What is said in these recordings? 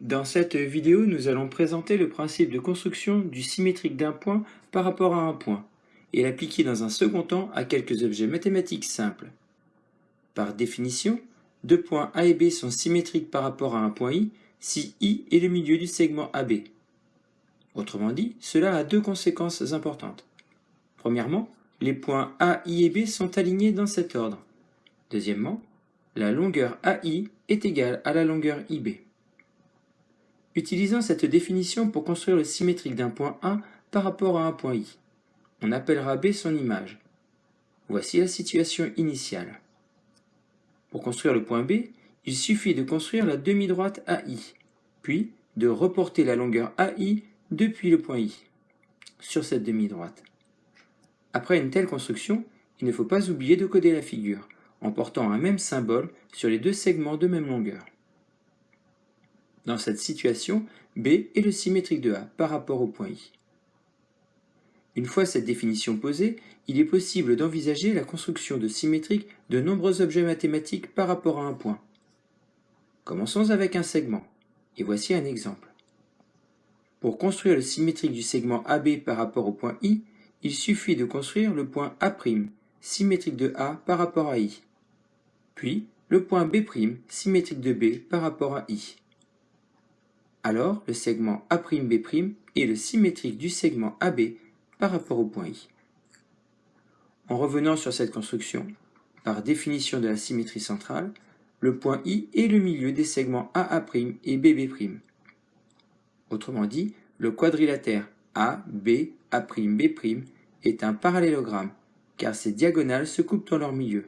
Dans cette vidéo, nous allons présenter le principe de construction du symétrique d'un point par rapport à un point et l'appliquer dans un second temps à quelques objets mathématiques simples. Par définition, deux points A et B sont symétriques par rapport à un point I si I est le milieu du segment AB. Autrement dit, cela a deux conséquences importantes. Premièrement, les points A, I et B sont alignés dans cet ordre. Deuxièmement, la longueur AI est égale à la longueur IB. Utilisons cette définition pour construire le symétrique d'un point A par rapport à un point I. On appellera B son image. Voici la situation initiale. Pour construire le point B, il suffit de construire la demi-droite AI, puis de reporter la longueur AI depuis le point I sur cette demi-droite. Après une telle construction, il ne faut pas oublier de coder la figure, en portant un même symbole sur les deux segments de même longueur. Dans cette situation, B est le symétrique de A par rapport au point I. Une fois cette définition posée, il est possible d'envisager la construction de symétriques de nombreux objets mathématiques par rapport à un point. Commençons avec un segment, et voici un exemple. Pour construire le symétrique du segment AB par rapport au point I, il suffit de construire le point A', symétrique de A par rapport à I, puis le point B', symétrique de B par rapport à I. Alors, le segment A'B' est le symétrique du segment AB par rapport au point I. En revenant sur cette construction, par définition de la symétrie centrale, le point I est le milieu des segments AA' et BB'. Autrement dit, le quadrilatère A, est un parallélogramme, car ses diagonales se coupent dans leur milieu.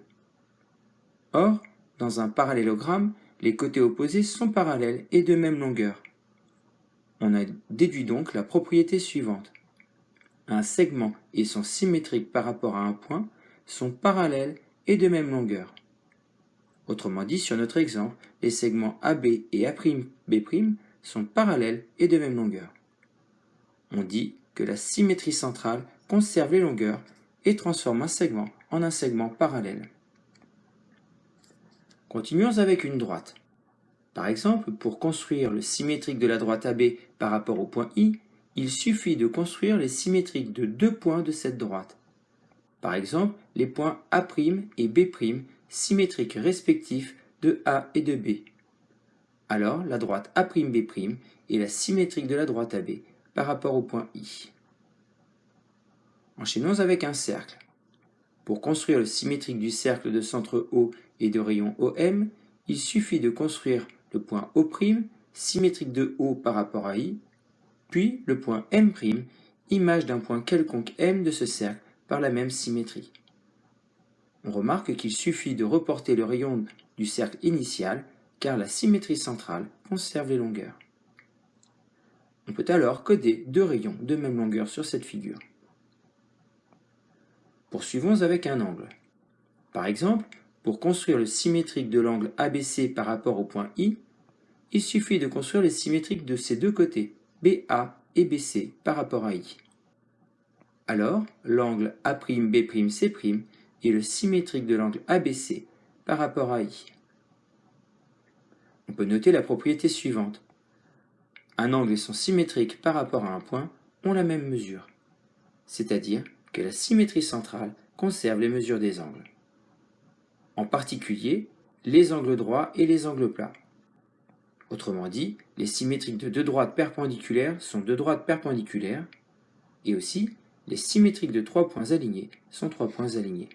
Or, dans un parallélogramme, les côtés opposés sont parallèles et de même longueur. On a déduit donc la propriété suivante. Un segment et son symétrique par rapport à un point sont parallèles et de même longueur. Autrement dit, sur notre exemple, les segments AB et A'B' sont parallèles et de même longueur. On dit que la symétrie centrale conserve les longueurs et transforme un segment en un segment parallèle. Continuons avec une droite. Par exemple, pour construire le symétrique de la droite AB par rapport au point I, il suffit de construire les symétriques de deux points de cette droite. Par exemple, les points A' et B', symétriques respectifs de A et de B. Alors, la droite A'B' est la symétrique de la droite AB par rapport au point I. Enchaînons avec un cercle. Pour construire le symétrique du cercle de centre O et de rayon OM, il suffit de construire le point O', symétrique de O par rapport à I, puis le point M', image d'un point quelconque M de ce cercle par la même symétrie. On remarque qu'il suffit de reporter le rayon du cercle initial car la symétrie centrale conserve les longueurs. On peut alors coder deux rayons de même longueur sur cette figure. Poursuivons avec un angle. Par exemple, pour construire le symétrique de l'angle ABC par rapport au point I, il suffit de construire les symétriques de ces deux côtés, BA et BC par rapport à I. Alors, l'angle A'B''C' est le symétrique de l'angle ABC par rapport à I. On peut noter la propriété suivante. Un angle et son symétrique par rapport à un point ont la même mesure, c'est-à-dire que la symétrie centrale conserve les mesures des angles en particulier les angles droits et les angles plats. Autrement dit, les symétriques de deux droites perpendiculaires sont deux droites perpendiculaires, et aussi les symétriques de trois points alignés sont trois points alignés.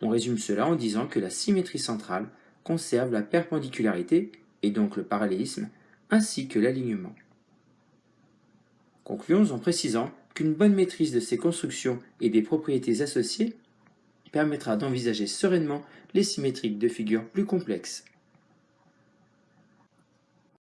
On résume cela en disant que la symétrie centrale conserve la perpendicularité, et donc le parallélisme, ainsi que l'alignement. Concluons en précisant qu'une bonne maîtrise de ces constructions et des propriétés associées permettra d'envisager sereinement les symétriques de figures plus complexes.